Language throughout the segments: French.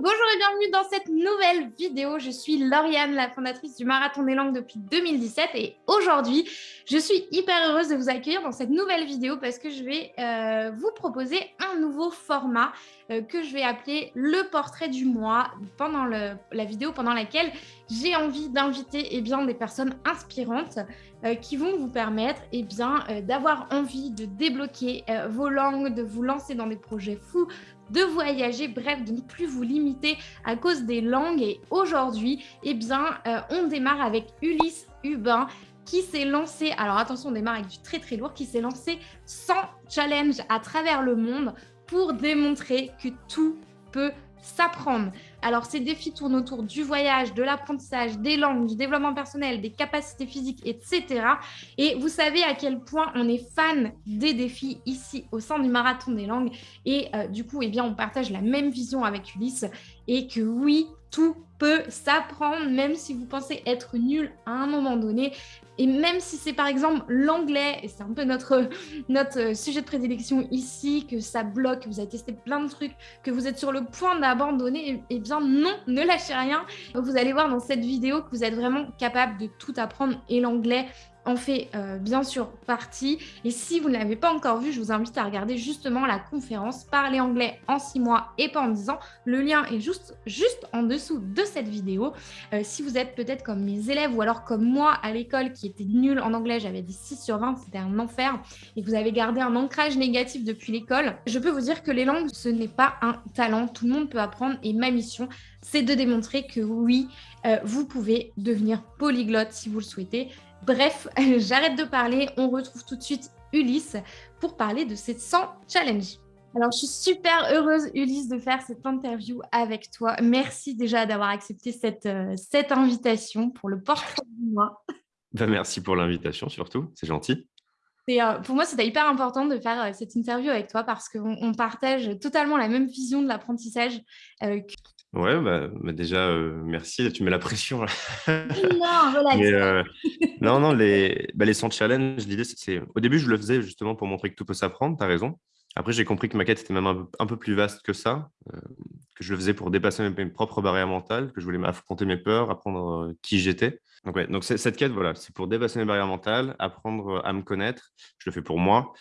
bonjour et bienvenue dans cette nouvelle vidéo. Je suis Lauriane, la fondatrice du Marathon des Langues depuis 2017 et aujourd'hui, je suis hyper heureuse de vous accueillir dans cette nouvelle vidéo parce que je vais euh, vous proposer un nouveau format euh, que je vais appeler le portrait du mois pendant la vidéo pendant laquelle j'ai envie d'inviter eh des personnes inspirantes euh, qui vont vous permettre eh d'avoir envie de débloquer vos langues, de vous lancer dans des projets fous, de voyager, bref, de ne plus vous limiter à cause des langues. Et aujourd'hui, eh bien, euh, on démarre avec Ulysse Hubin qui s'est lancé, alors attention, on démarre avec du très très lourd, qui s'est lancé sans challenge à travers le monde pour démontrer que tout peut s'apprendre. Alors, ces défis tournent autour du voyage, de l'apprentissage, des langues, du développement personnel, des capacités physiques, etc. Et vous savez à quel point on est fan des défis ici au sein du Marathon des langues. Et euh, du coup, eh bien, on partage la même vision avec Ulysse et que oui, tout peut s'apprendre, même si vous pensez être nul à un moment donné. Et même si c'est par exemple l'anglais, et c'est un peu notre, notre sujet de prédilection ici, que ça bloque, que vous avez testé plein de trucs, que vous êtes sur le point d'abandonner, eh bien non, ne lâchez rien. Vous allez voir dans cette vidéo que vous êtes vraiment capable de tout apprendre et l'anglais en fait euh, bien sûr partie. Et si vous ne l'avez pas encore vu, je vous invite à regarder justement la conférence Parler anglais en 6 mois et pas en 10 ans. Le lien est juste, juste en dessous de cette vidéo. Euh, si vous êtes peut-être comme mes élèves ou alors comme moi à l'école qui était nul en anglais, j'avais des 6 sur 20, c'était un enfer, et que vous avez gardé un ancrage négatif depuis l'école, je peux vous dire que les langues, ce n'est pas un talent. Tout le monde peut apprendre et ma mission, c'est de démontrer que oui, euh, vous pouvez devenir polyglotte si vous le souhaitez. Bref, j'arrête de parler. On retrouve tout de suite Ulysse pour parler de ces 100 challenges. Alors, je suis super heureuse, Ulysse, de faire cette interview avec toi. Merci déjà d'avoir accepté cette, euh, cette invitation pour le portrait du mois. Ben, merci pour l'invitation, surtout. C'est gentil. Euh, pour moi, c'était hyper important de faire euh, cette interview avec toi parce qu'on partage totalement la même vision de l'apprentissage. Ouais, bah, bah déjà, euh, merci. Tu mets la pression. Là. Non. Euh, non, non, les, bah, les 100 challenges, l'idée, c'est. Au début, je le faisais justement pour montrer que tout peut s'apprendre, tu as raison. Après, j'ai compris que ma quête était même un, peu plus vaste que ça, euh, que je le faisais pour dépasser mes, propres barrières mentales, que je voulais affronter mes peurs, apprendre qui j'étais. Donc, cette quête, voilà, c'est pour dépasser mes barrières mentales, apprendre à me connaître. Je le fais pour moi.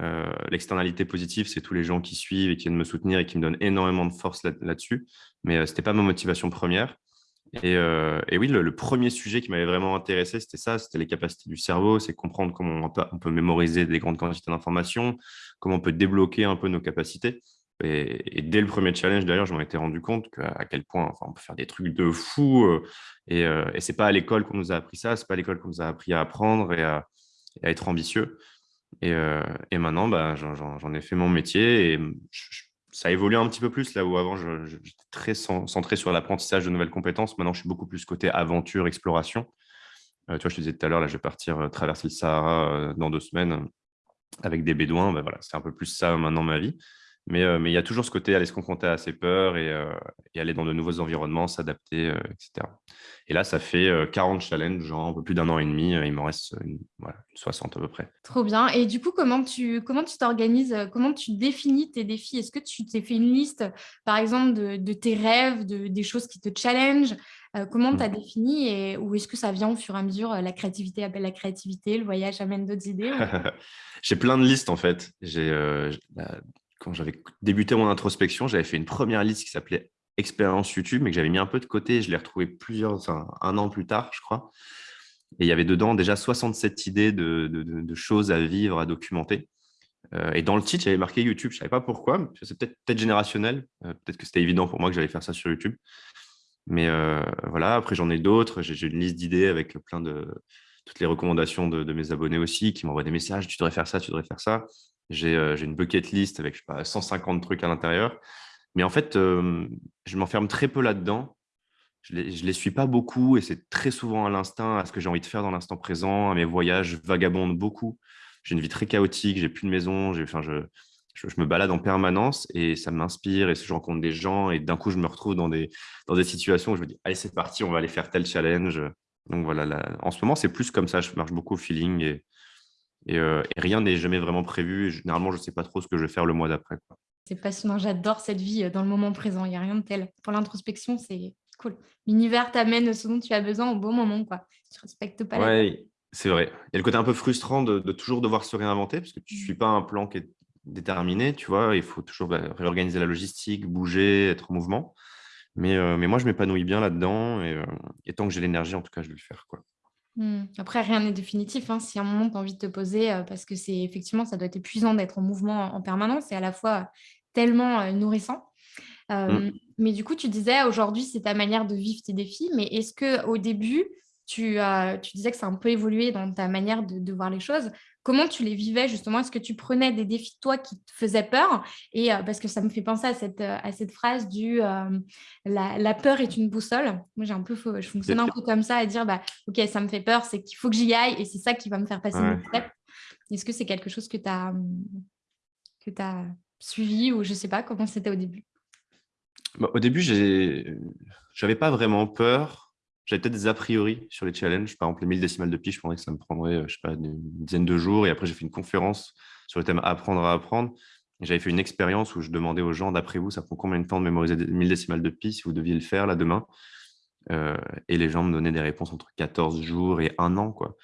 Euh, l'externalité positive, c'est tous les gens qui suivent et qui viennent me soutenir et qui me donnent énormément de force là-dessus. Mais euh, ce n'était pas ma motivation première. Et, euh, oui, le, premier sujet qui m'avait vraiment intéressé, c'était ça, c'était les capacités du cerveau, c'est comprendre comment on peut, mémoriser des grandes quantités d'informations, comment on peut débloquer un peu nos capacités. Et, dès le premier challenge, d'ailleurs, je m'en étais rendu compte à quel point on peut faire des trucs de fou. et, et ce n'est pas à l'école qu'on nous a appris ça, ce n'est pas à l'école qu'on nous a appris à apprendre et à être ambitieux. Euh, et, maintenant, bah, j'en ai fait mon métier et ça a évolué un petit peu plus là où avant j'étais très centré sur l'apprentissage de nouvelles compétences. Maintenant, je suis beaucoup plus côté aventure, exploration. Euh, tu vois, je te disais tout à l'heure, là, je vais partir euh, traverser le Sahara dans deux semaines avec des bédouins. Bah, voilà, c'est un peu plus ça maintenant ma vie. Mais, mais il y a toujours ce côté aller se confronter à ses peurs et, et aller dans de nouveaux environnements, s'adapter, etc. Et là, ça fait 40 challenges, genre un peu plus d'un an et demi. Il m'en reste une, 60 à peu près. Trop bien. Et du coup, comment tu comment tu t'organises Comment tu définis tes défis? Est-ce que tu t'es fait une liste, par exemple, de, tes rêves, de, des choses qui te challenge Comment tu as mmh. défini et, Ou est-ce que ça vient au fur et à mesure La créativité appelle la créativité, le voyage amène d'autres idées J'ai plein de listes en fait. J'ai quand j'avais débuté mon introspection, j'avais fait une première liste qui s'appelait expérience YouTube, mais que j'avais mis un peu de côté. Je l'ai retrouvé plusieurs, un an plus tard, je crois. Et il y avait dedans déjà 67 idées de, choses à vivre, à documenter. Euh, et dans le titre, j'avais marqué YouTube. Je ne savais pas pourquoi. C'est peut-être peut générationnel. Euh, peut-être que c'était évident pour moi que j'allais faire ça sur YouTube. Mais euh, voilà, après, j'en ai d'autres. J'ai une liste d'idées avec plein de toutes les recommandations de, mes abonnés aussi qui m'envoient des messages. Tu devrais faire ça, tu devrais faire ça. J'ai une bucket list avec je sais pas, 150 trucs à l'intérieur. Mais en fait, je m'enferme très peu là-dedans. Je ne les, suis pas beaucoup et c'est très souvent à l'instinct, à ce que j'ai envie de faire dans l'instant présent, à mes voyages, vagabonde beaucoup. J'ai une vie très chaotique, j'ai plus de maison, enfin, je, je, me balade en permanence et ça m'inspire et je rencontre des gens et d'un coup, je me retrouve dans des, dans des situations où je me dis, allez, c'est parti, on va aller faire tel challenge. Donc voilà, en ce moment, c'est plus comme ça, je marche beaucoup au feeling et, et, rien n'est jamais vraiment prévu. généralement, je ne sais pas trop ce que je vais faire le mois d'après. C'est passionnant, j'adore cette vie dans le moment présent, il n'y a rien de tel. Pour l'introspection, c'est cool. L'univers t'amène ce dont tu as besoin au bon moment, quoi. Tu respectes pas ouais, c'est vrai. Il y a le côté un peu frustrant de, toujours devoir se réinventer parce que tu ne suis pas un plan qui est déterminé, tu vois. Il faut toujours bah, réorganiser la logistique, bouger, être en mouvement. Mais, mais moi, je m'épanouis bien là-dedans et, et, tant que j'ai l'énergie, en tout cas, je vais le faire, quoi. Mmh. Après, rien n'est définitif. Hein. Si à un moment, tu as envie de te poser, parce que c'est effectivement, ça doit être épuisant d'être en mouvement en permanence et à la fois tellement nourrissant. Mmh. Mais du coup, tu disais aujourd'hui, c'est ta manière de vivre tes défis. Mais est-ce qu'au début, tu, tu disais que ça a un peu évolué dans ta manière de, voir les choses. Comment tu les vivais justement? Est-ce que tu prenais des défis, toi, qui te faisaient peur? Et parce que ça me fait penser à cette, à cette phrase du la, peur est une boussole. Moi, j'ai un peu, je fonctionne un peu comme ça, à dire bah, Ok, ça me fait peur, c'est qu'il faut que j'y aille et c'est ça qui va me faire passer mon step. Est-ce que c'est quelque chose que tu as, que as suivi ou je ne sais pas comment c'était au début? Bah, Au début, je n'avais pas vraiment peur j'avais peut-être des a priori sur les challenges. Par exemple, les 1000 décimales de pi, je pensais que ça me prendrait, euh, je sais pas, une dizaine de jours. Et après, j'ai fait une conférence sur le thème apprendre à apprendre. J'avais fait une expérience où je demandais aux gens, d'après vous, ça prend combien de temps de mémoriser 1000 décimales de pi si vous deviez le faire là demain? Euh, Et les gens me donnaient des réponses entre 14 jours et un an. Quoi.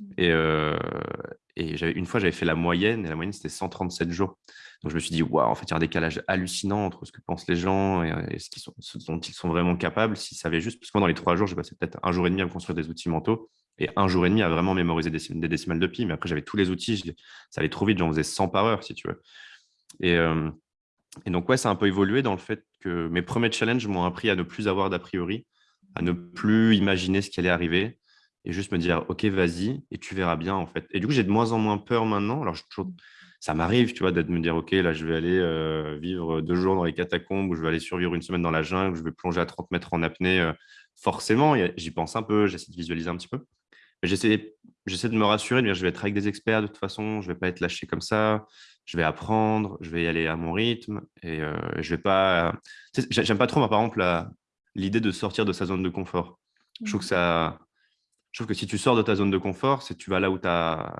Mmh. Et, euh, et une fois, j'avais fait la moyenne, et la moyenne, c'était 137 jours. Donc, je me suis dit, waouh, en fait, il y a un décalage hallucinant entre ce que pensent les gens et, ce, sont, dont ils sont vraiment capables s'ils savaient juste. Parce que moi, dans les trois jours, j'ai passé peut-être un jour et demi à me construire des outils mentaux et un jour et demi à vraiment mémoriser des, décimales de pi. Mais après, j'avais tous les outils, ça allait trop vite, j'en faisais 100 par heure, si tu veux. Et, euh, et donc, ouais, ça a un peu évolué dans le fait que mes premiers challenges m'ont appris à ne plus avoir d'a priori, à ne plus imaginer ce qui allait arriver et juste me dire, OK, vas-y, et tu verras bien, en fait. Et du coup, j'ai de moins en moins peur maintenant. Alors, ça m'arrive, tu vois, d'être me dire, OK, là, je vais aller euh, vivre deux jours dans les catacombes, ou je vais aller survivre une semaine dans la jungle, je vais plonger à 30 mètres en apnée. Euh, forcément, j'y pense un peu, j'essaie de visualiser un petit peu. Mais j'essaie, j'essaie de me rassurer, de dire, je vais être avec des experts de toute façon, je ne vais pas être lâché comme ça, je vais apprendre, je vais y aller à mon rythme, et euh, je vais pas... J'aime pas trop, par exemple, l'idée de sortir de sa zone de confort. Je trouve que ça je trouve que si tu sors de ta zone de confort, c'est tu vas là où tu n'as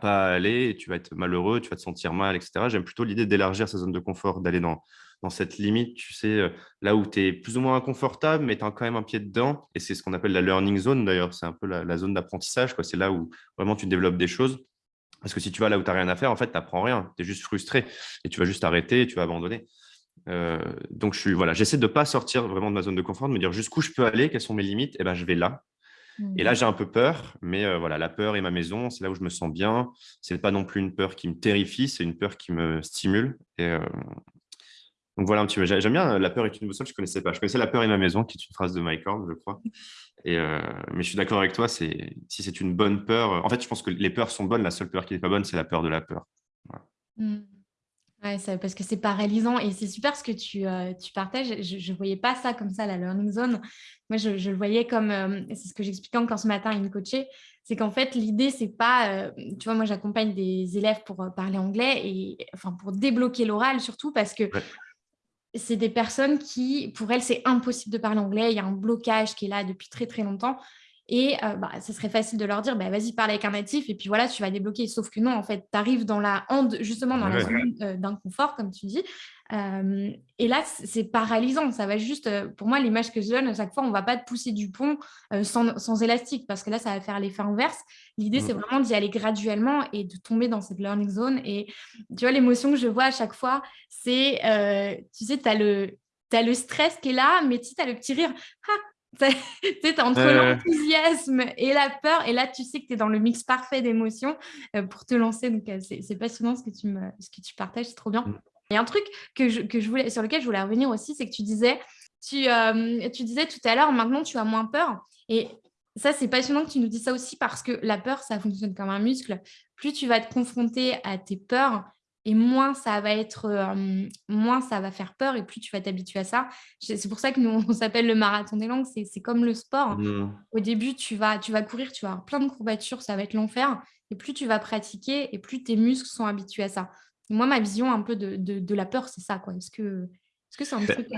pas à aller, tu vas être malheureux, tu vas te sentir mal, etc. J'aime plutôt l'idée d'élargir sa zone de confort, d'aller dans, dans cette limite, tu sais, euh, là où tu es plus ou moins inconfortable, mais tu as quand même un pied dedans. Et c'est ce qu'on appelle la learning zone, d'ailleurs. C'est un peu la, zone d'apprentissage. C'est là où vraiment tu développes des choses. Parce que si tu vas là où tu n'as rien à faire, en fait, tu n'apprends rien. Tu es juste frustré. Et tu vas juste arrêter tu vas abandonner. Euh, donc, je voilà, j'essaie de ne pas sortir vraiment de ma zone de confort, de me dire jusqu'où je peux aller, quelles sont mes limites. Et ben, je vais là. Et là, mmh. j'ai un peu peur, mais euh, voilà, la peur est ma maison, c'est là où je me sens bien. Ce n'est pas non plus une peur qui me terrifie, c'est une peur qui me stimule. Et, euh, Donc voilà un petit peu. J'aime bien la peur est une boussole, je ne connaissais pas. Je connaissais la peur est ma maison, qui est une phrase de Mike Horn, je crois. Et, euh, mais je suis d'accord avec toi, si c'est une bonne peur. En fait, je pense que les peurs sont bonnes, la seule peur qui n'est pas bonne, c'est la peur de la peur. Mmh. Ouais, parce que c'est paralysant et c'est super ce que tu, euh, tu partages. Je ne voyais pas ça comme ça, la learning zone. Moi, je, je le voyais comme, euh, c'est ce que j'expliquais encore ce matin à une coachée, c'est qu'en fait, l'idée, c'est pas, euh, tu vois, moi, j'accompagne des élèves pour parler anglais et enfin pour débloquer l'oral surtout parce que c'est des personnes qui, pour elles, c'est impossible de parler anglais. Il y a un blocage qui est là depuis très, très longtemps. Et euh, bah, ça serait facile de leur dire, bah, vas-y, parle avec un natif, et puis voilà, tu vas débloquer. Sauf que non, en fait, tu arrives dans la justement dans la zone euh, d'inconfort, comme tu dis. Euh, et là, c'est paralysant. Ça va juste, pour moi, l'image que je donne, à chaque fois, on ne va pas te pousser du pont sans, élastique, parce que là, ça va faire l'effet inverse. L'idée, c'est mmh. vraiment d'y aller graduellement et de tomber dans cette learning zone. Et tu vois, l'émotion que je vois à chaque fois, c'est, tu sais, tu as le, as le stress qui est là, mais tu as le petit rire. Ah, tu es entre l'enthousiasme et la peur, et là, tu sais que tu es dans le mix parfait d'émotions euh, pour te lancer. Donc, euh, c'est passionnant ce que tu, me, ce que tu partages, c'est trop bien. Mm. Il y a un truc que je, que je voulais, sur lequel je voulais revenir aussi, c'est que tu disais, tu, euh, tu disais tout à l'heure, maintenant, tu as moins peur. Et ça, c'est passionnant que tu nous dis ça aussi parce que la peur, ça fonctionne comme un muscle. Plus tu vas te confronter à tes peurs, et moins ça va être, moins ça va faire peur et plus tu vas t'habituer à ça. C'est pour ça que nous, on s'appelle le marathon des langues, c'est comme le sport. Mmh. Au début, tu vas, tu vas courir, tu vas avoir plein de courbatures, ça va être l'enfer. Et plus tu vas pratiquer et plus tes muscles sont habitués à ça. moi, ma vision un peu de, de, la peur, c'est ça. Est-ce que c'est -ce un truc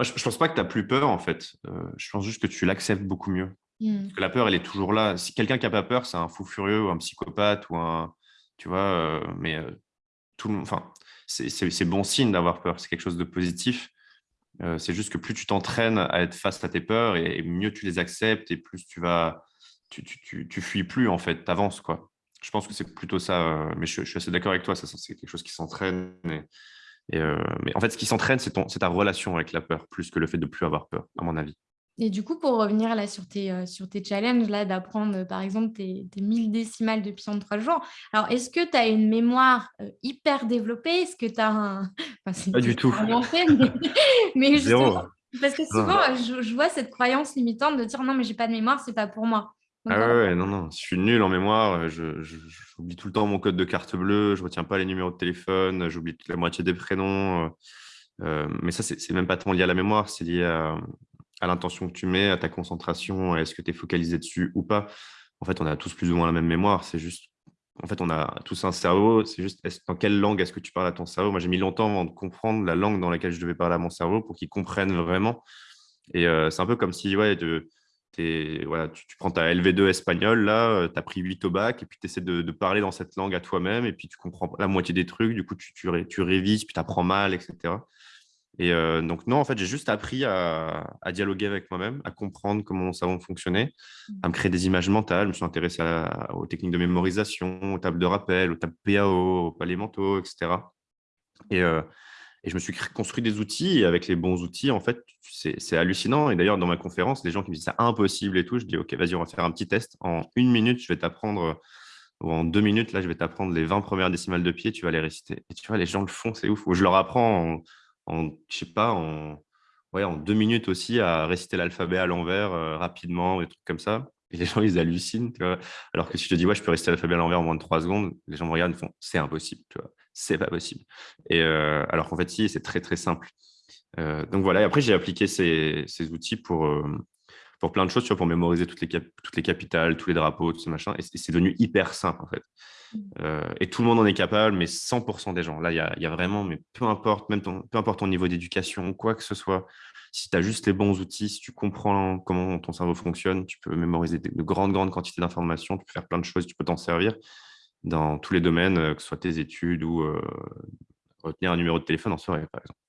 je ne pense pas que tu n'as plus peur, en fait. Euh, je pense juste que tu l'acceptes beaucoup mieux. Mmh. que la peur, elle est toujours là. Si quelqu'un qui n'a pas peur, c'est un fou furieux ou un psychopathe ou un... Tu vois, euh, mais enfin, c'est bon signe d'avoir peur, c'est quelque chose de positif. Euh, c'est juste que plus tu t'entraînes à être face à tes peurs et, mieux tu les acceptes et plus tu vas, tu, tu, tu, fuis plus en fait, tu avances quoi. Je pense que c'est plutôt ça, euh, mais je, suis assez d'accord avec toi, c'est quelque chose qui s'entraîne. Et, euh, mais en fait, ce qui s'entraîne, c'est ta relation avec la peur, plus que le fait de plus avoir peur, à mon avis. Et du coup, pour revenir là sur tes, euh, sur tes challenges, là, d'apprendre euh, par exemple tes, tes 1000 décimales depuis en trois jours, alors est-ce que tu as une mémoire euh, hyper développée? Est-ce que tu as un. Pas du tout. mais, justement, parce que souvent, je, vois cette croyance limitante de dire non, mais j'ai pas de mémoire, c'est pas pour moi. ah ouais, non, non, je suis nul en mémoire. J'oublie tout le temps mon code de carte bleue, je retiens pas les numéros de téléphone, j'oublie la moitié des prénoms. mais ça, c'est même pas tant lié à la mémoire, c'est lié à à l'intention que tu mets, à ta concentration, est-ce que tu es focalisé dessus ou pas. En fait, on a tous plus ou moins la même mémoire. C'est juste, en fait, on a tous un cerveau. C'est juste, dans quelle langue est-ce que tu parles à ton cerveau? Moi, j'ai mis longtemps avant de comprendre la langue dans laquelle je devais parler à mon cerveau pour qu'il comprenne vraiment. Et euh, c'est un peu comme si, ouais, voilà, tu, prends ta LV2 espagnol, là, euh, tu as pris 8 au bac, et puis tu essaies de, parler dans cette langue à toi-même, et puis tu comprends la moitié des trucs, du coup, tu, tu, tu révises, puis tu apprends mal, etc. Et euh, donc, non, en fait, j'ai juste appris à, dialoguer avec moi-même, à comprendre comment mon cerveau fonctionnait, à me créer des images mentales. Je me suis intéressé aux techniques de mémorisation, aux tables de rappel, aux tables PAO, aux palais mentaux, etc. Et, euh, et, je me suis construit des outils. Et avec les bons outils, en fait, c'est hallucinant. Et d'ailleurs, dans ma conférence, les gens qui me disent c'est impossible et tout, je dis OK, vas-y, on va faire un petit test. En une minute, je vais t'apprendre ou en deux minutes, là, je vais t'apprendre les 20 premières décimales de pied, tu vas les réciter. Et tu vois, les gens le font, c'est ouf. Ou je leur apprends en, en, je sais pas, en, ouais, en deux minutes aussi à réciter l'alphabet à l'envers euh, rapidement, des trucs comme ça. Et les gens, ils hallucinent. Alors que si je te dis, ouais, je peux réciter l'alphabet à l'envers en moins de trois secondes, les gens me regardent et font, c'est impossible, tu vois, c'est pas possible. Et euh, alors qu'en fait, si, c'est très, très simple. Euh, donc voilà, et après, j'ai appliqué ces, ces, outils pour, pour plein de choses, tu vois, pour mémoriser toutes les, toutes les capitales, tous les drapeaux, tout ce machin. Et c'est devenu hyper simple, en fait. Euh, et tout le monde en est capable, mais 100% des gens. Là, il y a, vraiment, mais peu importe, même ton, peu importe ton niveau d'éducation, quoi que ce soit, si tu as juste les bons outils, si tu comprends comment ton cerveau fonctionne, tu peux mémoriser de, grandes, grandes quantités d'informations, tu peux faire plein de choses, tu peux t'en servir dans tous les domaines, euh, que ce soit tes études ou euh, retenir un numéro de téléphone en soirée, par exemple.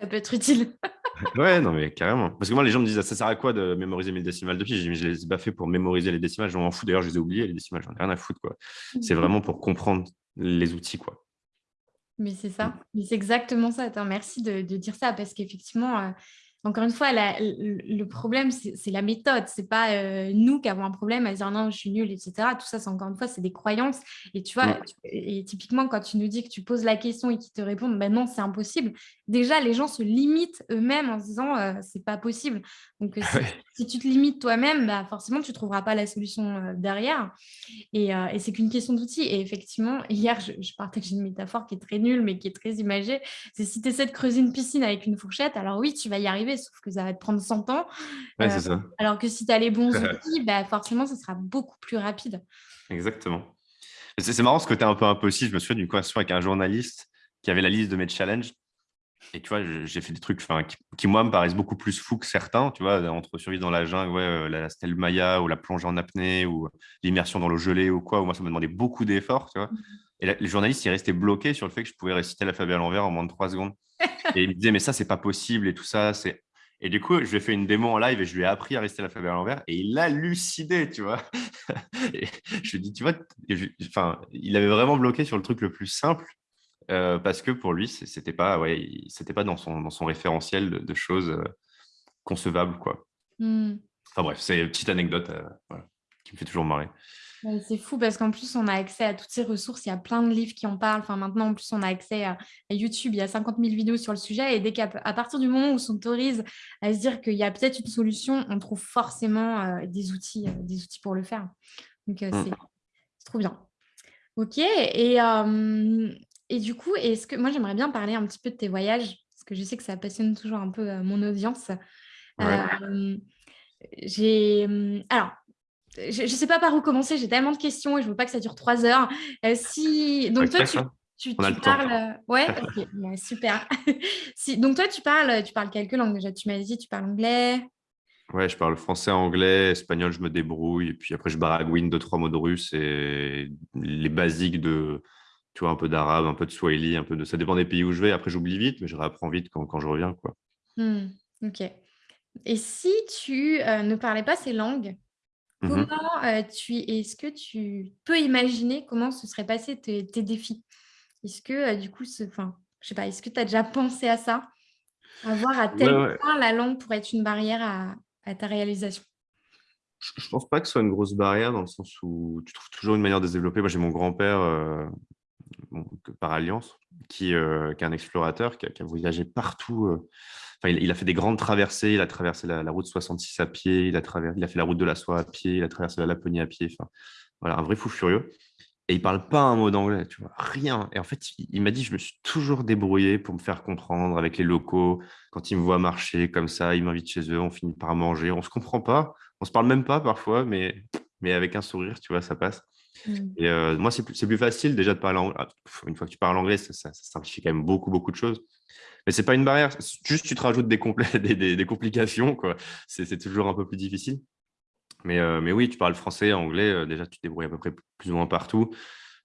Ça peut être utile. ouais, non, mais carrément. Parce que moi, les gens me disent, ça sert à quoi de mémoriser mes décimales de pi Je dis, je les ai pas fait pour mémoriser les décimales, je m'en fous. D'ailleurs, je les ai oubliés, les décimales, j'en ai rien à foutre. quoi. C'est vraiment pour comprendre les outils. quoi. Mais c'est ça, mais c'est exactement ça. Attends, merci de, dire ça parce qu'effectivement, euh, encore une fois, le problème, c'est la méthode. C'est pas euh, nous qui avons un problème à dire non, je suis nulle, etc. Tout ça, c'est encore une fois, c'est des croyances. Et tu vois, et typiquement, quand tu nous dis que tu poses la question et qu'ils te répondent, ben non, c'est impossible. Déjà, les gens se limitent eux-mêmes en se disant, euh, c'est pas possible. Donc, euh, si, tu te limites toi-même, bah, forcément, tu trouveras pas la solution derrière. Et, c'est qu'une question d'outils. Et effectivement, hier, je, je partage une métaphore qui est très nulle, mais qui est très imagée. C'est si tu essaies de creuser une piscine avec une fourchette, alors oui, tu vas y arriver sauf que ça va te prendre 100 ans. Euh, alors que si tu as les bons outils, bah, forcément, ça sera beaucoup plus rapide. Exactement. C'est marrant ce côté un peu impossible. Je me souviens d'une conversation avec un journaliste qui avait la liste de mes challenges. Et tu vois, j'ai fait des trucs qui, qui, moi, me paraissent beaucoup plus fous que certains. Tu vois, entre survivre dans la jungle, ouais, euh, la stèle Maya ou la plongée en apnée ou l'immersion dans l'eau gelée ou quoi. Où moi, ça me demandait beaucoup d'efforts. Tu vois. Mmh. Et les journalistes, ils restaient bloqués sur le fait que je pouvais réciter l'alphabet à l'envers en moins de trois secondes. Et il me disait, mais ça, c'est pas possible et tout ça. c'est Et du coup, je lui ai fait une démo en live et je lui ai appris à réciter l'alphabet à l'envers et il lucidé, tu vois. et je lui ai dit, tu vois, enfin, il avait vraiment bloqué sur le truc le plus simple euh, parce que pour lui, c'était pas, ouais, c'était pas dans son, dans son référentiel de, choses euh, concevables, quoi. Mmh. Enfin bref, c'est une petite anecdote euh, qui me fait toujours marrer. C'est fou parce qu'en plus, on a accès à toutes ces ressources. Il y a plein de livres qui en parlent. Enfin, maintenant, en plus, on a accès à, YouTube. Il y a 50 000 vidéos sur le sujet. Et dès qu'à à partir du moment où on s'autorise à se dire qu'il y a peut-être une solution, on trouve forcément euh, des, outils, euh, des outils pour le faire. Donc, euh, mmh. c'est trop bien. OK. Et, et du coup, est-ce que moi, j'aimerais bien parler un petit peu de tes voyages parce que je sais que ça passionne toujours un peu mon audience. j'ai alors je ne sais pas par où commencer, j'ai tellement de questions et je ne veux pas que ça dure trois heures. Euh, si... Donc, toi, tu, parles. Euh, ouais, super. si... Donc, toi, tu parles, tu parles quelques langues déjà. Tu m'as dit, tu parles anglais. Ouais, je parle français, anglais, espagnol, je me débrouille. Et puis après, je baragouine deux, trois mots de russe et les basiques de, tu vois, un peu d'arabe, un peu de swahili, un peu de. Ça dépend des pays où je vais. Après, j'oublie vite, mais je réapprends vite quand, quand je reviens. Quoi. Hmm, ok. Et si tu euh, ne parlais pas ces langues, comment euh, tu est-ce que tu peux imaginer comment se seraient passés tes, défis? Est-ce que euh, du coup, je sais pas, est-ce que tu as déjà pensé à ça? Avoir à tel point la langue pour être une barrière à, à ta réalisation? Je ne pense pas que ce soit une grosse barrière dans le sens où tu trouves toujours une manière de se développer. Moi, j'ai mon grand-père par alliance qui, qui, est un explorateur qui a, voyagé partout. Enfin, il, a fait des grandes traversées. Il a traversé la, route 66 à pied. Il a, il a fait la route de la soie à pied. Il a traversé la Laponie à pied. Enfin, voilà, un vrai fou furieux. Et il parle pas un mot d'anglais, tu vois, rien. Et en fait, il, m'a dit, je me suis toujours débrouillé pour me faire comprendre avec les locaux. Quand ils me voient marcher comme ça, ils m'invitent chez eux, on finit par manger. On se comprend pas, on se parle même pas parfois, mais, mais avec un sourire, tu vois, ça passe. Mmh. Et euh, moi, c'est plus, plus, facile déjà de parler anglais. Ah, une fois que tu parles anglais, ça, ça, simplifie quand même beaucoup, beaucoup de choses. Mais c'est pas une barrière. Juste, tu te rajoutes des, des, des, des complications, quoi. C'est toujours un peu plus difficile. Mais, euh, mais oui, tu parles français, anglais, euh, déjà tu te débrouilles à peu près plus ou moins partout.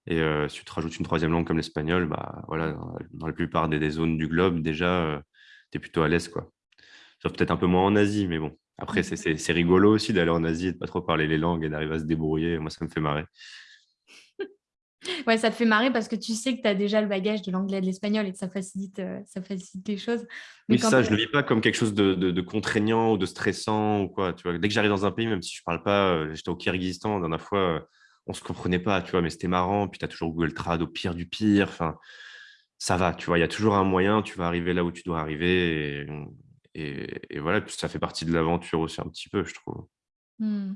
Et euh, si tu te rajoutes une troisième langue comme l'espagnol, bah, voilà, dans la plupart des, zones du globe, déjà, tu es plutôt à l'aise. Sauf peut-être un peu moins en Asie, mais bon. Après, mmh. c'est rigolo aussi d'aller en Asie et de pas trop parler les langues et d'arriver à se débrouiller. Moi, ça me fait marrer. Ouais, ça te fait marrer parce que tu sais que tu as déjà le bagage de l'anglais et de l'espagnol et que ça facilite, euh, ça facilite les choses. Mais oui, ça, je ne le vis pas comme quelque chose de, contraignant ou de stressant ou quoi. Tu vois. Dès que j'arrive dans un pays, même si je ne parle pas, euh, j'étais au Kyrgyzstan, la dernière fois, euh, on ne se comprenait pas, tu vois, mais c'était marrant. Puis tu as toujours Google Trad au pire du pire. Enfin, ça va, tu vois, il y a toujours un moyen, tu vas arriver là où tu dois arriver. Et, voilà, puis ça fait partie de l'aventure aussi un petit peu, je trouve. Mmh.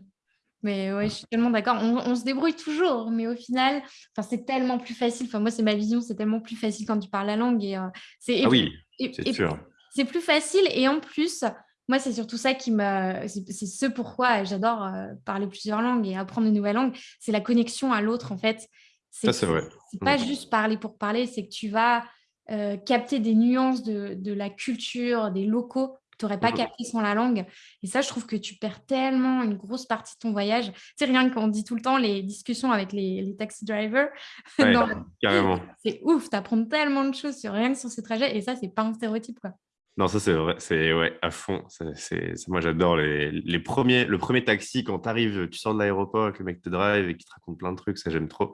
Mais ouais, je suis tellement d'accord. On, se débrouille toujours, mais au final, c'est tellement plus facile. Enfin, moi, c'est ma vision, c'est tellement plus facile quand tu parles la langue. Et, euh, c'est, ah oui, c'est sûr. C'est plus facile. Et en plus, moi, c'est surtout ça qui me. C'est, ce pourquoi j'adore euh, parler plusieurs langues et apprendre de nouvelles langues. C'est la connexion à l'autre, en fait. ça, c'est vrai. C'est pas juste parler pour parler, c'est que tu vas euh, capter des nuances de, de la culture, des locaux tu n'aurais pas mmh capté sans la langue. Et ça, je trouve que tu perds tellement une grosse partie de ton voyage. C'est rien qu'on dit tout le temps les discussions avec les, les taxi drivers. carrément. C'est ouf, tu apprends tellement de choses sur rien que sur ces trajets. Et ça, c'est pas un stéréotype. Quoi. Non, ça c'est vrai, c'est ouais, à fond. C'est, moi j'adore les, les, premiers, le premier taxi quand tu arrives, tu sors de l'aéroport avec le mec te drive et qui te raconte plein de trucs, ça j'aime trop.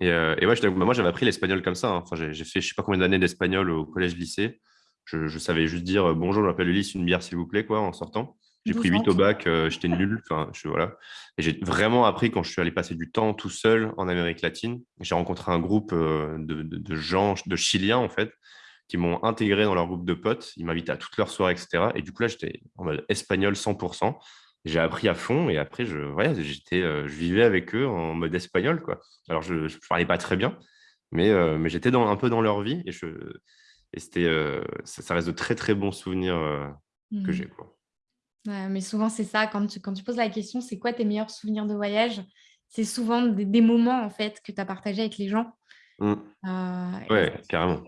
Et, euh, et ouais, moi j'avais appris l'espagnol comme ça. Hein. Enfin, j'ai, fait je sais pas combien d'années d'espagnol au collège-lycée je, savais juste dire bonjour, je m'appelle Ulysse, une bière s'il vous plaît, quoi, en sortant. J'ai pris 8 au bac, euh, j'étais nul. Enfin, je, voilà. Et j'ai vraiment appris quand je suis allé passer du temps tout seul en Amérique latine. J'ai rencontré un groupe euh, de, gens, de Chiliens, en fait, qui m'ont intégré dans leur groupe de potes. Ils m'invitaient à toutes leurs soirées, etc. Et du coup, là, j'étais en mode espagnol 100%. J'ai appris à fond et après, je, j'étais, euh, je vivais avec eux en mode espagnol. Quoi. Alors, je ne parlais pas très bien, mais, mais j'étais dans, un peu dans leur vie et je, et c'était, euh, ça, reste de très, très bons souvenirs euh, que mmh. j'ai. Quoi. mais souvent, c'est ça. Quand tu, quand tu poses la question, c'est quoi tes meilleurs souvenirs de voyage? C'est souvent des, moments en fait que tu as partagés avec les gens. Mmh. Euh, ouais, carrément.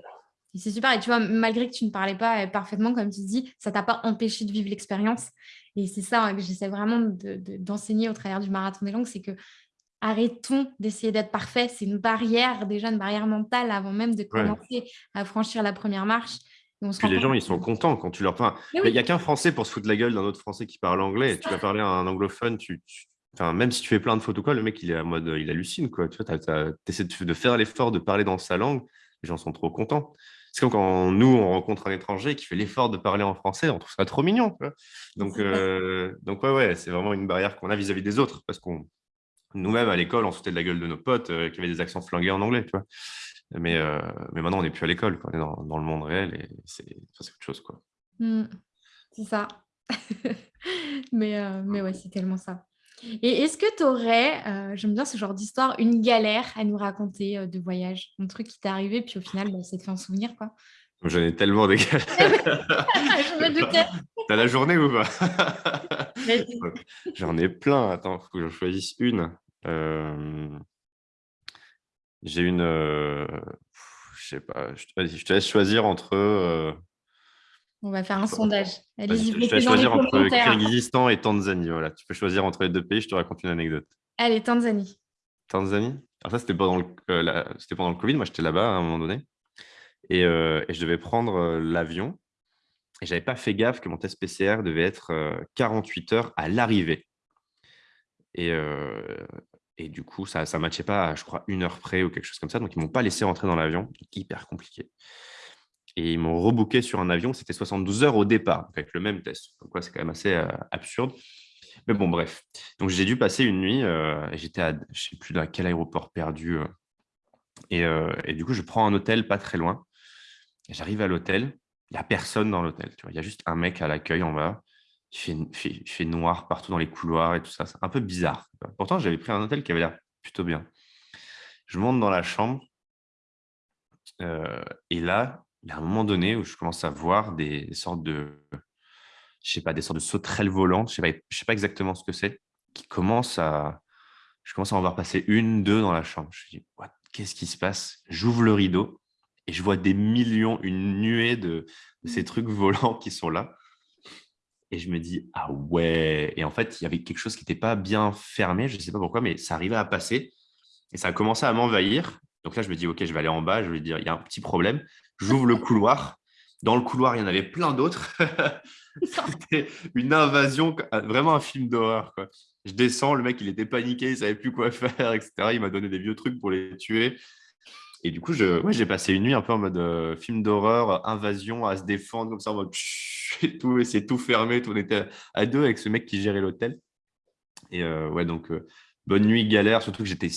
C'est super. Et tu vois, malgré que tu ne parlais pas parfaitement, comme tu dis, ça t'a pas empêché de vivre l'expérience. Et c'est ça hein, que j'essaie vraiment d'enseigner au travers du marathon des langues, c'est que arrêtons d'essayer d'être parfait. C'est une barrière, déjà une barrière mentale avant même de commencer à franchir la première marche. Puis les gens, ils sont contents quand tu leur parles. Il n'y a qu'un Français pour se foutre la gueule d'un autre Français qui parle anglais. Tu vas parler à un anglophone, tu, Enfin, même si tu fais plein de photos, quoi, le mec, il est en mode, il hallucine. Quoi. Tu essaies de faire l'effort de parler dans sa langue. Les gens sont trop contents. C'est comme quand nous, on rencontre un étranger qui fait l'effort de parler en français, on trouve ça trop mignon. Donc, euh, donc, ouais, ouais, c'est vraiment une barrière qu'on a vis-à-vis des autres parce qu'on nous-mêmes, à l'école, on sautait de la gueule de nos potes euh, qui avaient des accents flingués en anglais, tu vois. Mais, euh, mais maintenant, on n'est plus à l'école, on est dans, le monde réel et c'est autre chose, quoi. Mmh. c'est ça. mais, euh, mais ouais, c'est tellement ça. Et est-ce que tu aurais, j'aime bien ce genre d'histoire, une galère à nous raconter de voyage? Un truc qui t'est arrivé, puis au final, bah, ça te fait un souvenir, quoi J'en ai tellement galères. Je me doutais. T'as la journée ou pas? J'en ai plein. Attends, il faut que je choisisse une. Euh, j'ai une. Euh, je sais pas. Je, te laisse choisir entre. Euh, On va faire un sondage. Allez-y, je te laisse choisir entre Kyrgyzstan et Tanzanie. Voilà. Tu peux choisir entre les deux pays. Je te raconte une anecdote. Allez, Tanzanie. Tanzanie? Alors ça, c'était pendant, le, pendant le Covid. Moi, j'étais là-bas à un moment donné. Et, et je devais prendre l'avion. Et je n'avais pas fait gaffe que mon test PCR devait être 48 heures à l'arrivée. Et, et du coup, ça ne matchait pas, je crois, une heure près ou quelque chose comme ça. Donc, ils ne m'ont pas laissé rentrer dans l'avion. Hyper compliqué. Et ils m'ont rebooké sur un avion. C'était 72 heures au départ, avec le même test. Donc, c'est quand même assez absurde. Mais bon, bref. Donc, j'ai dû passer une nuit. J'étais à, je ne sais plus dans quel aéroport perdu. et, et, du coup, je prends un hôtel pas très loin. J'arrive à l'hôtel. Il n'y a personne dans l'hôtel. Il y a juste un mec à l'accueil en bas il fait, noir partout dans les couloirs et tout ça. C'est un peu bizarre. Pourtant, j'avais pris un hôtel qui avait l'air plutôt bien. Je monte dans la chambre euh, et là, il y a un moment donné où je commence à voir des sortes de, je sais pas, des sortes de sauterelles volantes. Je ne sais, sais pas exactement ce que c'est, qui commencent à, je commence à en voir passer une, deux dans la chambre. Je me dis, qu'est-ce qui se passe? J'ouvre le rideau et je vois des millions, une nuée de ces trucs volants qui sont là. Et je me dis, ah ouais. Et en fait, il y avait quelque chose qui n'était pas bien fermé, je ne sais pas pourquoi, mais ça arrivait à passer. Et ça a commencé à m'envahir. Donc là, je me dis, OK, je vais aller en bas, je vais dire, il y a un petit problème. J'ouvre le couloir. Dans le couloir, il y en avait plein d'autres. C'était une invasion, vraiment un film d'horreur. Je descends, le mec, il était paniqué, il ne savait plus quoi faire, etc. Il m'a donné des vieux trucs pour les tuer. Et du coup, j'ai ouais, passé une nuit un peu en mode euh, film d'horreur, invasion, à se défendre comme ça, en mode tout, c'est tout fermé. Tout, on était à deux avec ce mec qui gérait l'hôtel. Et euh, ouais, donc euh, bonne nuit, galère. Surtout que j'étais,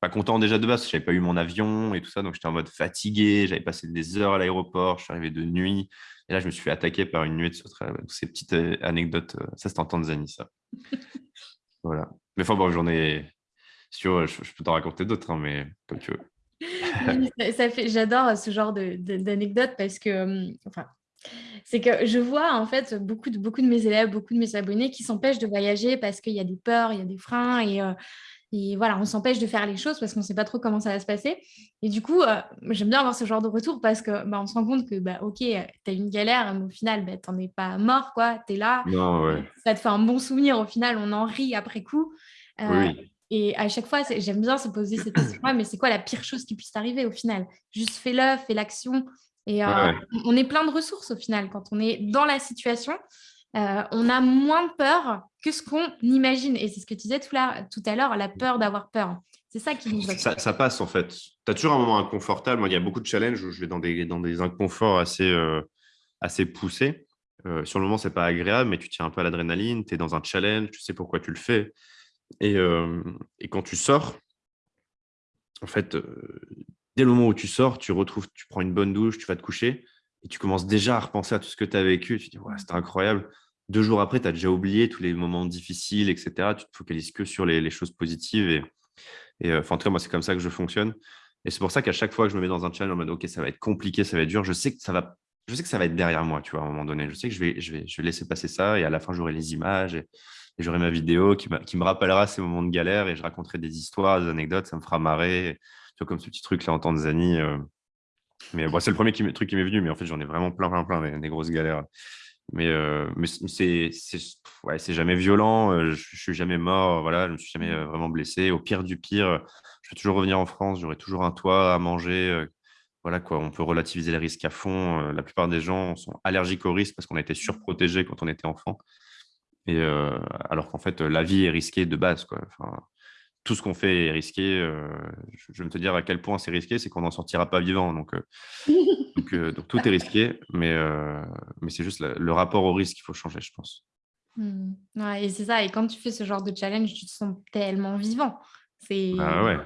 pas content déjà de base, j'avais pas eu mon avion et tout ça, donc j'étais en mode fatigué. J'avais passé des heures à l'aéroport, je suis arrivé de nuit. Et là, je me suis fait attaquer par une nuit de sauterelles. Ces petites anecdotes, ça c'est en Tanzanie, ça. voilà. Mais enfin bon, j'en ai, je, peux t'en raconter d'autres, hein, mais comme tu veux. ça, fait, j'adore ce genre d'anecdotes parce que, enfin, c'est que je vois en fait beaucoup de, beaucoup de mes élèves, beaucoup de mes abonnés qui s'empêchent de voyager parce qu'il y a des peurs, il y a des freins et, euh, et voilà, on s'empêche de faire les choses parce qu'on ne sait pas trop comment ça va se passer. Et du coup, euh, j'aime bien avoir ce genre de retour parce que bah, on se rend compte que, bah, ok, tu as une galère, mais au final, bah, tu n'en es pas mort, quoi. Tu es là. Ça te fait un bon souvenir. Au final, on en rit après coup. Euh, oui. Et à chaque fois, j'aime bien se poser cette question mais c'est quoi la pire chose qui puisse arriver au final? Juste fais-le, fais l'action. Et euh, on est plein de ressources au final. Quand on est dans la situation, euh, on a moins peur que ce qu'on imagine. Et c'est ce que tu disais tout, tout à l'heure, la peur d'avoir peur. C'est ça qui nous ça, ça passe en fait. Tu as toujours un moment inconfortable. Moi, il y a beaucoup de challenges où je vais dans des, dans des inconforts assez, euh, assez poussés. sur le moment, c'est pas agréable, mais tu tiens un peu à l'adrénaline, tu es dans un challenge, tu sais pourquoi tu le fais. Et, quand tu sors, en fait, dès le moment où tu sors, tu retrouves, tu prends une bonne douche, tu vas te coucher et tu commences déjà à repenser à tout ce que tu as vécu. Tu te dis, ouais, c'était incroyable. Deux jours après, tu as déjà oublié tous les moments difficiles, etc. Tu te focalises que sur les, choses positives. Et, en tout cas, moi, c'est comme ça que je fonctionne. Et c'est pour ça qu'à chaque fois que je me mets dans un challenge en mode, OK, ça va être compliqué, ça va être dur, je sais que ça va, je sais que ça va être derrière moi, tu vois, à un moment donné. Je sais que je vais, je vais, laisser passer ça et à la fin, j'aurai les images. Et j'aurai ma vidéo qui, me rappellera ces moments de galère et je raconterai des histoires, des anecdotes, ça me fera marrer. Tu vois, comme ce petit truc là en Tanzanie. Euh. Mais bon, c'est le premier truc qui m'est venu, mais en fait, j'en ai vraiment plein, plein, plein, des, grosses galères. Mais, euh, c'est jamais violent, euh, je, ne suis jamais mort, voilà, je me suis jamais vraiment blessé. Au pire du pire, je peux toujours revenir en France, j'aurai toujours un toit à manger. voilà quoi, on peut relativiser les risques à fond. la plupart des gens sont allergiques aux risques parce qu'on a été surprotégés quand on était enfant. Et euh, alors qu'en fait, la vie est risquée de base. Quoi. Enfin, tout ce qu'on fait est risqué. Euh, je, vais te dire à quel point c'est risqué, c'est qu'on n'en sortira pas vivant. Donc, euh, donc, tout est risqué, mais, mais c'est juste le rapport au risque qu'il faut changer, je pense. Mmh. Ouais, et c'est ça. Et quand tu fais ce genre de challenge, tu te sens tellement vivant. Ah ouais,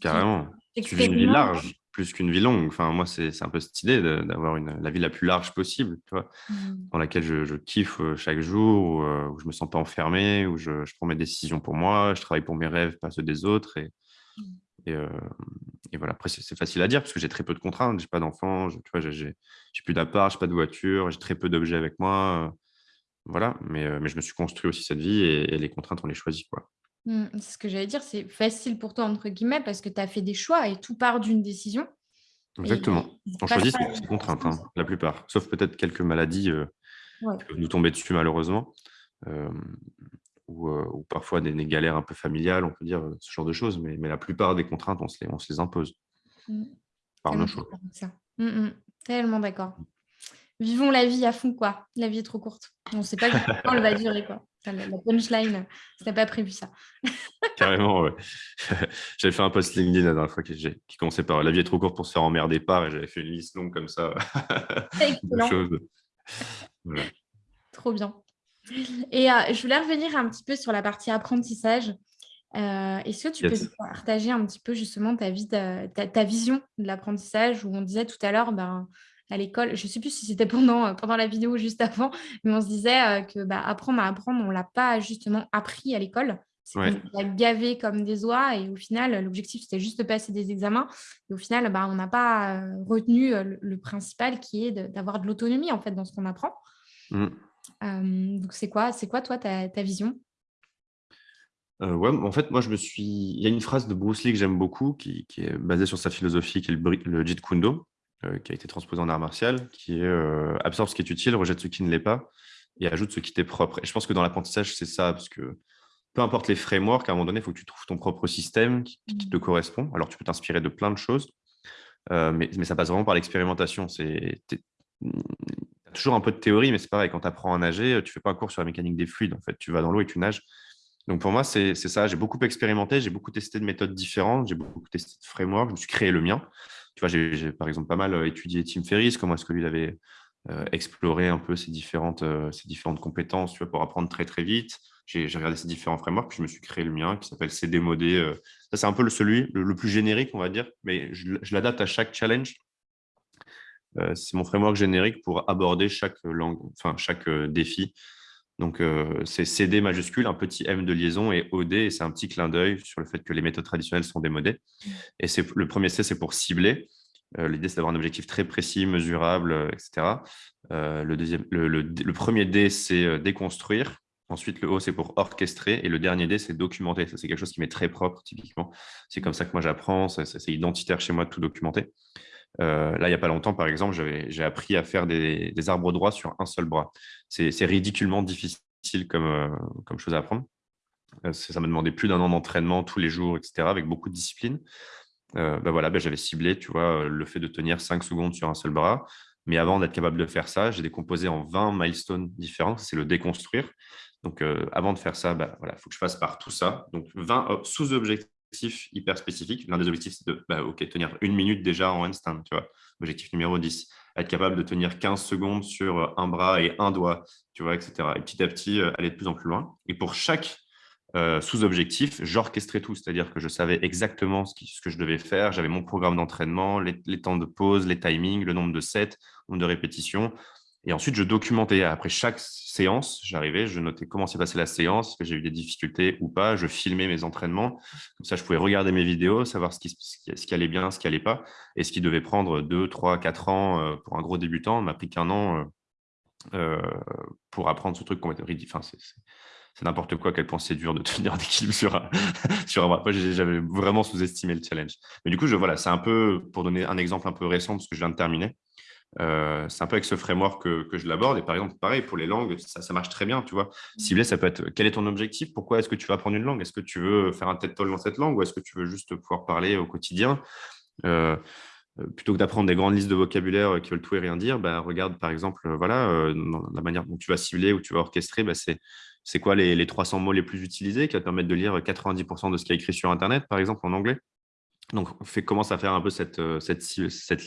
carrément. Tu vis une vie large plus qu'une vie longue. Enfin, moi, c'est un peu cette idée d'avoir la vie la plus large possible, tu vois, mmh. dans laquelle je, kiffe euh, chaque jour, où, euh, où, je me sens pas enfermé, où je, prends mes décisions pour moi, je travaille pour mes rêves, pas ceux des autres. Et, mmh. euh, et, voilà, après, c'est facile à dire parce que j'ai très peu de contraintes, j'ai pas d'enfants, tu vois, j'ai plus d'appart, j'ai pas de voiture, j'ai très peu d'objets avec moi. voilà, mais, mais je me suis construit aussi cette vie et, et les contraintes, on les choisit, quoi. Mmh, c'est ce que j'allais dire, c'est facile pour toi, entre guillemets, parce que tu as fait des choix et tout part d'une décision. Exactement. On choisit ses contraintes, hein, la plupart, sauf peut-être quelques maladies euh, qui peuvent nous tomber dessus malheureusement. ou, parfois des, galères un peu familiales, on peut dire ce genre de choses. Mais, la plupart des contraintes, on se les, on se les impose mmh. par nos choix. Mmh, mmh. Tellement d'accord. Vivons la vie à fond, quoi. La vie est trop courte. On ne sait pas quand elle va durer, quoi. la, punchline, c'était pas prévu ça. Carrément, ouais. j'avais fait un post LinkedIn la dernière fois qui, qui commençait par La vie est trop courte pour se faire emmerder par, et j'avais fait une liste longue comme ça. Excellent. Trop bien. Et euh, je voulais revenir un petit peu sur la partie apprentissage. Euh, est-ce que tu peux partager un petit peu justement ta, vie, ta, vision de l'apprentissage où on disait tout à l'heure, ben, à l'école, je ne sais plus si c'était pendant, euh, pendant la vidéo ou juste avant, mais on se disait que bah, apprendre à apprendre, on ne l'a pas justement appris à l'école. On l'a gavé comme des oies et au final, l'objectif, c'était juste de passer des examens. Et au final, bah, on n'a pas retenu le, principal qui est d'avoir de, l'autonomie en fait dans ce qu'on apprend. Mmh. donc, c'est quoi, c'est quoi, toi, ta, ta vision? Euh, ouais, en fait, moi, je me suis. Il y a une phrase de Bruce Lee que j'aime beaucoup, qui, est basée sur sa philosophie, qui est le, le Jeet Kune Do, euh, qui a été transposé en art martial, qui est euh, absorbe ce qui est utile, rejette ce qui ne l'est pas, et ajoute ce qui t'est propre. Et je pense que dans l'apprentissage, c'est ça, parce que peu importe les frameworks, à un moment donné, il faut que tu trouves ton propre système qui, te mmh. correspond. Alors, tu peux t'inspirer de plein de choses, mais, mais, ça passe vraiment par l'expérimentation. C'est toujours un peu de théorie, mais c'est pareil, quand tu apprends à nager, tu fais pas un cours sur la mécanique des fluides. En fait, tu vas dans l'eau et tu nages. Donc pour moi, c'est ça. J'ai beaucoup expérimenté, j'ai beaucoup testé de méthodes différentes, j'ai beaucoup testé de frameworks, je me suis créé le mien. Tu vois, j'ai par exemple pas mal euh, étudié Tim Ferriss, comment est-ce que lui avait euh, exploré un peu ses différentes, euh, différentes compétences tu vois, pour apprendre très très vite. J'ai regardé ces différents frameworks, puis je me suis créé le mien qui s'appelle CD Modé. ça, c'est un peu le, celui le, plus générique, on va dire, mais je, je l'adapte à chaque challenge. c'est mon framework générique pour aborder chaque langue, enfin chaque défi donc, euh, c'est CD majuscule, un petit M de liaison et OD, et c'est un petit clin d'œil sur le fait que les méthodes traditionnelles sont démodées. Et le premier C, c'est pour cibler. Euh, l'idée, c'est d'avoir un objectif très précis, mesurable, euh, etc. le, deuxième, le, premier D, c'est déconstruire. Ensuite, le O, c'est pour orchestrer. Et le dernier D, c'est documenter. C'est quelque chose qui m'est très propre, typiquement. C'est comme ça que moi, j'apprends. C'est identitaire chez moi de tout documenter. Euh, là, il n'y a pas longtemps, par exemple, j'ai appris à faire des, arbres droits sur un seul bras. C'est ridiculement difficile comme, euh, comme chose à apprendre. Euh, ça m'a demandé plus d'un an d'entraînement tous les jours, etc., avec beaucoup de discipline. Ben voilà, ben j'avais ciblé, tu vois, le fait de tenir 5 secondes sur un seul bras. Mais avant d'être capable de faire ça, j'ai décomposé en 20 milestones différents. C'est le déconstruire. Donc, avant de faire ça, il ben voilà, faut que je fasse par tout ça. Donc, 20 sous-objectifs hyper spécifique. L'un des objectifs, c'est de bah, tenir une minute déjà en handstand. Tu vois. Objectif numéro 10, être capable de tenir 15 secondes sur euh, un bras et un doigt, tu vois, etc. Et petit à petit, euh, aller de plus en plus loin. Et pour chaque euh, sous-objectif, j'orchestrais tout, c'est-à-dire que je savais exactement ce, que je devais faire. J'avais mon programme d'entraînement, les, les, temps de pause, les timings, le nombre de sets, nombre de répétitions. Et ensuite, je documentais. Après chaque séance, j'arrivais, je notais comment s'est passée la séance, que j'ai eu des difficultés ou pas. Je filmais mes entraînements. Comme ça, je pouvais regarder mes vidéos, savoir ce qui, allait bien, ce qui allait pas. Et ce qui devait prendre 2, 3, 4 ans euh, pour un gros débutant, m'a pris qu'un an euh, euh, pour apprendre ce truc complètement ridicule. Enfin, c'est n'importe quoi quel point c'est dur de tenir d'équilibre sur un, sur un J'avais vraiment sous-estimé le challenge. Mais du coup, voilà, c'est un peu, pour donner un exemple un peu récent, parce que je viens de terminer, euh, c'est un peu avec ce framework que, que je l'aborde. Et par exemple, pareil, pour les langues, ça, marche très bien. Tu vois. Mmh. Cibler, ça peut être quel est ton objectif? Pourquoi est-ce que tu vas apprendre une langue? Est-ce que tu veux faire un TED Talk dans cette langue? Ou est-ce que tu veux juste pouvoir parler au quotidien? Euh, euh, Plutôt que d'apprendre des grandes listes de vocabulaire qui veulent tout et rien dire, bah, regarde par exemple voilà, la manière dont tu vas cibler ou tu vas orchestrer. Bah, c'est quoi les, les, 300 mots les plus utilisés qui va te permettre de lire 90% de ce qui est écrit sur Internet, par exemple, en anglais? Donc, fait, commence à faire un peu cette, euh,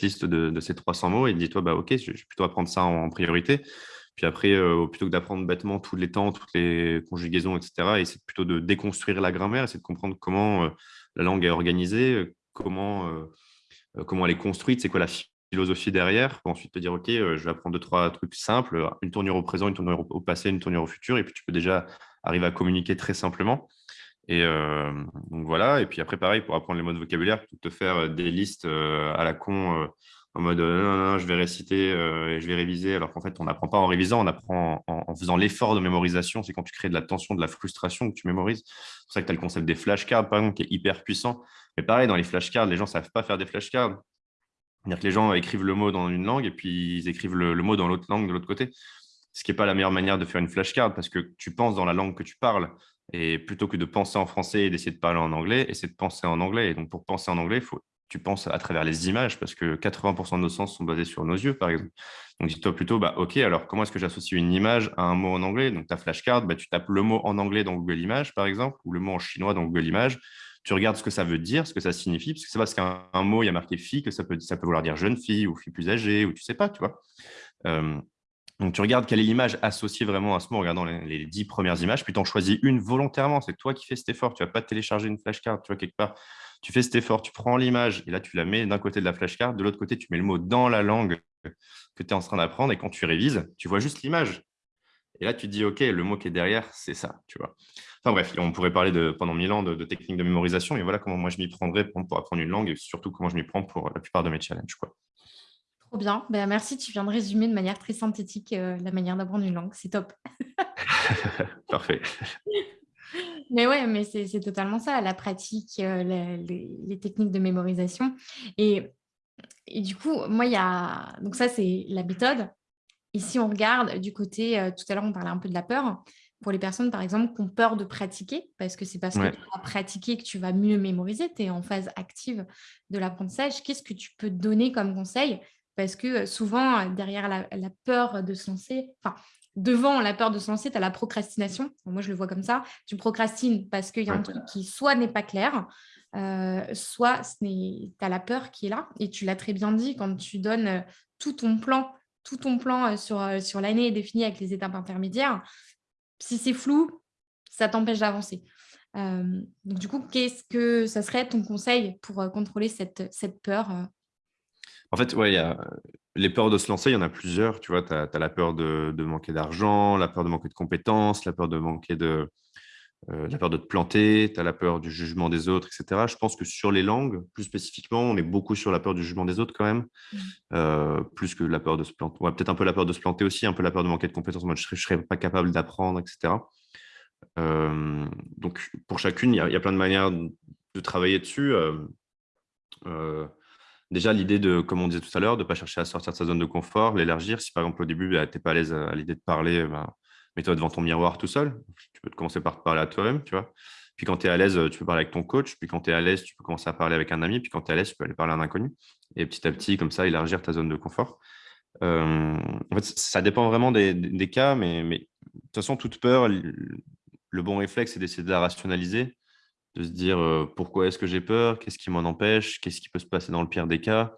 liste de, ces 300 mots et dis-toi, bah, OK, je vais plutôt apprendre ça en, priorité. Puis après, euh, plutôt que d'apprendre bêtement tous les temps, toutes les conjugaisons, etc., c'est plutôt de déconstruire la grammaire, c'est de comprendre comment euh, la langue est organisée, comment, comment elle est construite, c'est quoi la philosophie derrière, pour ensuite te dire, OK, je vais apprendre deux, trois trucs simples, une tournure au présent, une tournure au passé, une tournure au futur, et puis tu peux déjà arriver à communiquer très simplement. Et voilà, et puis après pareil, pour apprendre les mots de vocabulaire, plutôt te faire des listes à la con en mode non, non, je vais réciter et je vais réviser, alors qu'en fait, on n'apprend pas en révisant, on apprend en, faisant l'effort de mémorisation. C'est quand tu crées de la tension, de la frustration que tu mémorises. C'est pour ça que tu as le concept des flashcards, par exemple, qui est hyper puissant. Mais pareil, dans les flashcards, les gens ne savent pas faire des flashcards. C'est-à-dire que les gens écrivent le mot dans une langue et puis ils écrivent le, le mot dans l'autre langue de l'autre côté ce qui n'est pas la meilleure manière de faire une flashcard parce que tu penses dans la langue que tu parles. Et plutôt que de penser en français et d'essayer de parler en anglais, essaie de penser en anglais. Et donc, pour penser en anglais, faut, tu penses à travers les images parce que 80% de nos sens sont basés sur nos yeux, par exemple. Donc, dis-toi plutôt, bah, OK, alors comment est-ce que j'associe une image à un mot en anglais? Donc, ta flashcard, bah, tu tapes le mot en anglais dans Google Images, par exemple, ou le mot en chinois dans Google Images. Tu regardes ce que ça veut dire, ce que ça signifie, parce que c'est parce qu'un mot, il y a marqué fille, que ça peut, ça peut vouloir dire jeune fille ou fille plus âgée, ou tu sais pas, tu vois. Euh, donc, tu regardes quelle est l'image associée vraiment à ce mot en regardant les, dix premières images, puis tu en choisis une volontairement. C'est toi qui fais cet effort. Tu ne vas pas télécharger une flashcard, tu vois, quelque part. Tu fais cet effort, tu prends l'image et là, tu la mets d'un côté de la flashcard. De l'autre côté, tu mets le mot dans la langue que tu es en train d'apprendre. Et quand tu révises, tu vois juste l'image. Et là, tu te dis, OK, le mot qui est derrière, c'est ça, tu vois. Enfin bref, on pourrait parler pendant mille ans de, techniques de mémorisation. Et voilà comment moi, je m'y prendrais pour, pour apprendre une langue et surtout comment je m'y prends pour la plupart de mes challenges. Quoi bien. Ben, merci, tu viens de résumer de manière très synthétique euh, la manière d'apprendre une langue. C'est top. Parfait. Mais ouais, mais c'est totalement ça, la pratique, euh, les, techniques de mémorisation. Et, et du coup, moi, il y a... Donc ça, c'est la méthode. Ici, on regarde du côté... Euh, tout à l'heure, on parlait un peu de la peur. Pour les personnes, par exemple, qui ont peur de pratiquer, parce que c'est parce que tu vas pratiquer que tu vas mieux mémoriser, tu es en phase active de l'apprentissage. Qu'est-ce que tu peux donner comme conseil parce que souvent, derrière la, peur de se lancer, enfin, devant la peur de se lancer, tu as la procrastination. Moi, je le vois comme ça. Tu procrastines parce qu'il y a un truc qui soit n'est pas clair, soit tu as la peur qui est là. Et tu l'as très bien dit, quand tu donnes tout ton plan, tout ton plan sur, sur l'année défini avec les étapes intermédiaires, si c'est flou, ça t'empêche d'avancer. donc, du coup, qu'est-ce que ça serait ton conseil pour contrôler cette, cette peur en fait, ouais, y a les peurs de se lancer, il y en a plusieurs. Tu vois, tu as, la peur de, manquer d'argent, la peur de manquer de compétences, la peur de manquer de, euh, la peur de te planter, tu as la peur du jugement des autres, etc. Je pense que sur les langues, plus spécifiquement, on est beaucoup sur la peur du jugement des autres quand même, mmh. euh, plus que la peur de se planter. Ouais, Peut-être un peu la peur de se planter aussi, un peu la peur de manquer de compétences. Moi, je ne serais, pas capable d'apprendre, etc. Euh, donc, pour chacune, il y, y, a plein de manières de travailler dessus. Déjà, l'idée de, comme on disait tout à l'heure, de ne pas chercher à sortir de sa zone de confort, l'élargir. Si par exemple au début, bah, tu n'es pas à l'aise à, l'idée de parler, bah, mets-toi devant ton miroir tout seul. Tu peux commencer par parler à toi-même, tu vois. Puis quand tu es à l'aise, tu peux parler avec ton coach. Puis quand tu es à l'aise, tu peux commencer à parler avec un ami. Puis quand tu es à l'aise, tu peux aller parler à un inconnu. Et petit à petit, comme ça, élargir ta zone de confort. Euh, en fait, ça dépend vraiment des, cas, mais, mais, de toute façon, toute peur, le bon réflexe, c'est d'essayer de la rationaliser de se dire pourquoi est-ce que j'ai peur, qu'est-ce qui m'en empêche, qu'est-ce qui peut se passer dans le pire des cas?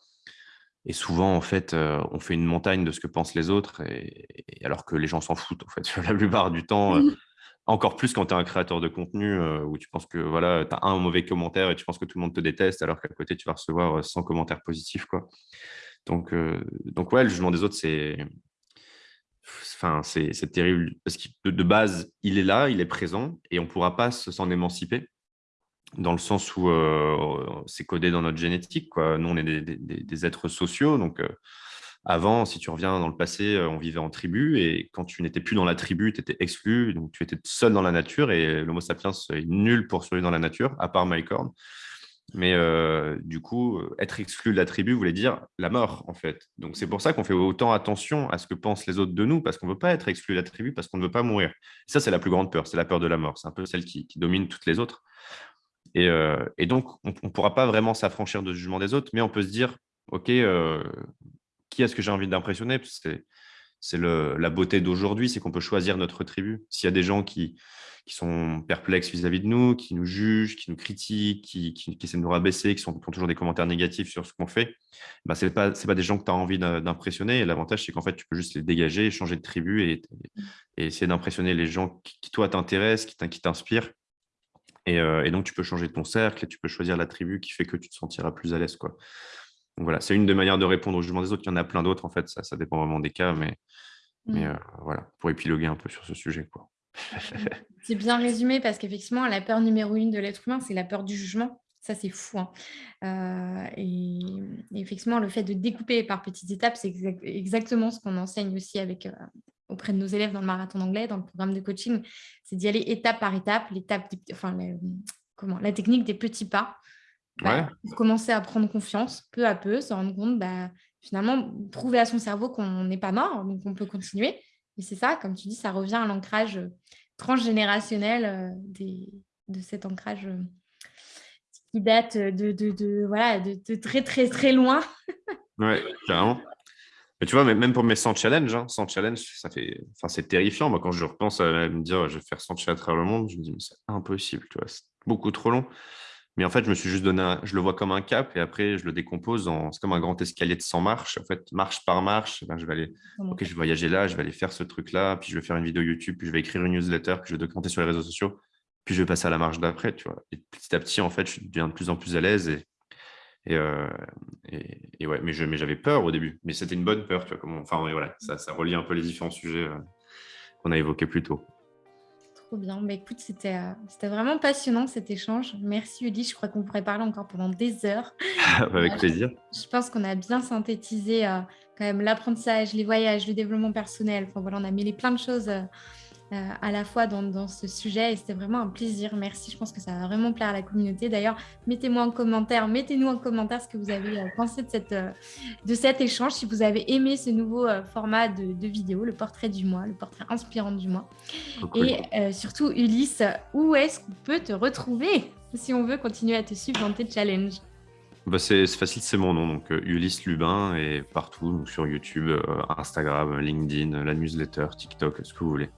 Et souvent, en fait, on fait une montagne de ce que pensent les autres, et, alors que les gens s'en foutent, en fait, la plupart du temps. Mmh. encore plus quand tu es un créateur de contenu où tu penses que voilà, tu as un mauvais commentaire et tu penses que tout le monde te déteste, alors qu'à côté, tu vas recevoir 100 commentaires positifs. Quoi. Donc, donc, ouais, le jugement des autres, c'est enfin, c'est terrible. Parce que de, base, il est là, il est présent, et on ne pourra pas s'en émanciper dans le sens où euh, c'est codé dans notre génétique. Quoi. Nous, on est des, êtres sociaux. Donc, euh, avant, si tu reviens dans le passé, euh, on vivait en tribu. Et quand tu n'étais plus dans la tribu, tu étais exclu. Donc, tu étais seul dans la nature. Et l'Homo sapiens est nul pour survivre dans la nature, à part Mike Horn. Mais du coup, être exclu de la tribu voulait dire la mort, en fait. Donc, c'est pour ça qu'on fait autant attention à ce que pensent les autres de nous, parce qu'on ne veut pas être exclu de la tribu, parce qu'on ne veut pas mourir. ça, c'est la plus grande peur, c'est la peur de la mort. C'est un peu celle qui domine toutes les autres. Euh, et, donc, on ne pourra pas vraiment s'affranchir de jugement des autres, mais on peut se dire, OK, euh, qui est-ce que j'ai envie d'impressionner? C'est la beauté d'aujourd'hui, c'est qu'on peut choisir notre tribu. S'il y a des gens qui, sont perplexes vis-à-vis de nous, qui nous jugent, qui nous critiquent, qui, essaient de nous rabaisser, qui, sont, ont toujours des commentaires négatifs sur ce qu'on fait, bah, ce n'est pas, des gens que tu as envie d'impressionner. Et l'avantage, c'est qu'en fait, tu peux juste les dégager, changer de tribu et, essayer d'impressionner les gens qui, toi, t'intéressent, qui t'inspirent. Euh, et, donc, tu peux changer ton cercle et tu peux choisir la tribu qui fait que tu te sentiras plus à l'aise. Donc voilà, c'est une des manières de répondre au jugement des autres. Il y en a plein d'autres, en fait, ça, ça dépend vraiment des cas, mais, mais mmh. euh, voilà, pour épiloguer un peu sur ce sujet. Quoi. c'est bien résumé parce qu'effectivement, la peur numéro une de l'être humain, c'est la peur du jugement. Ça, c'est fou. Hein. Euh, et, effectivement, le fait de découper par petites étapes, c'est exactement ce qu'on enseigne aussi avec, auprès de nos élèves dans le marathon anglais, dans le programme de coaching, c'est d'y aller étape par étape, l'étape, enfin, la, comment, la technique des petits pas, bah, pour commencer à prendre confiance peu à peu, se rendre compte, bah, finalement, prouver à son cerveau qu'on n'est pas mort, donc on peut continuer. Et c'est ça, comme tu dis, ça revient à l'ancrage transgénérationnel des, de cet ancrage qui date de, de, de voilà, de, très, très, très loin. ouais, carrément. Mais tu vois, même pour mes 100 challenges, hein, 100 challenges, ça fait, enfin, c'est terrifiant. Moi, quand je repense à me dire, je vais faire 100 challenges à travers le monde, je me dis, c'est impossible, tu vois, c'est beaucoup trop long. Mais en fait, je me suis juste donné, je le vois comme un cap et après, je le décompose en, c'est comme un grand escalier de 100 marches. En fait, marche par marche, ben, je vais aller, ok, je vais voyager là, je vais aller faire ce truc-là, puis je vais faire une vidéo YouTube, puis je vais écrire une newsletter, puis je vais documenter sur les réseaux sociaux, puis je vais passer à la marche d'après, tu vois. Et petit à petit, en fait, je deviens de plus en plus à l'aise et, euh, et, et, ouais, mais j'avais peur au début, mais c'était une bonne peur, tu vois. Comment, enfin, voilà, ça, ça relie un peu les différents sujets euh, qu'on a évoqués plus tôt. Trop bien. Bah, écoute, c'était euh, vraiment passionnant cet échange. Merci Ulysse. Je crois qu'on pourrait parler encore pendant des heures. Avec plaisir. Je, pense qu'on a bien synthétisé quand même l'apprentissage, les voyages, le développement personnel. Enfin voilà, on a mêlé plein de choses euh, à la fois dans, ce sujet et c'était vraiment un plaisir. Merci, je pense que ça va vraiment plaire à la communauté. D'ailleurs, mettez-moi en commentaire, mettez-nous en commentaire ce que vous avez euh, pensé de, cette, euh, de cet échange, si vous avez aimé ce nouveau format de, vidéo, le portrait du mois, le portrait inspirant du mois. Et surtout, Ulysse, où est-ce qu'on peut te retrouver si on veut continuer à te suivre dans tes challenges? Bah c'est facile, c'est mon nom, donc Ulysse Lubin et partout, donc sur YouTube, Instagram, LinkedIn, la newsletter, TikTok, ce que vous voulez.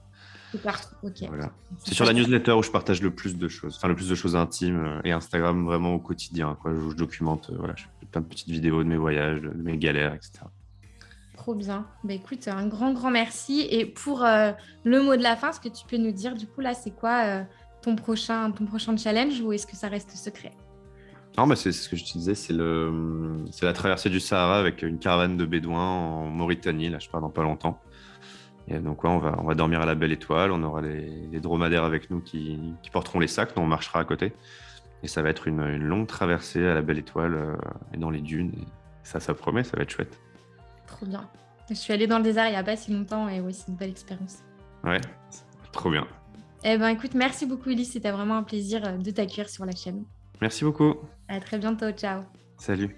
C'est sur la newsletter où je partage le plus de choses, enfin le plus de choses intimes euh, et Instagram vraiment au quotidien. Quoi, où je documente, euh, voilà, je fais plein de petites vidéos de mes voyages, de mes galères, etc. Trop bien. Bah, écoute, un grand, grand merci. Et pour euh, le mot de la fin, ce que tu peux nous dire, du coup, là, c'est quoi ton, prochain, ton prochain challenge ou est-ce que ça reste secret? Non, mais c'est ce que je te disais, c'est la traversée du Sahara avec une caravane de bédouins en Mauritanie. Là, je pars dans pas longtemps. Et donc, on, va, on va dormir à la belle étoile. On aura les, dromadaires avec nous qui, porteront les sacs. Nous, on marchera à côté. Et ça va être une, longue traversée à la belle étoile euh, et dans les dunes. Et ça, ça promet, ça va être chouette. Trop bien. Je suis allée dans le désert il n'y a pas si longtemps et oui, c'est une belle expérience. Ouais, trop bien. Eh ben, écoute, merci beaucoup, Elise. C'était vraiment un plaisir euh, de t'accueillir sur la chaîne. Merci beaucoup. À très bientôt. Ciao. Salut.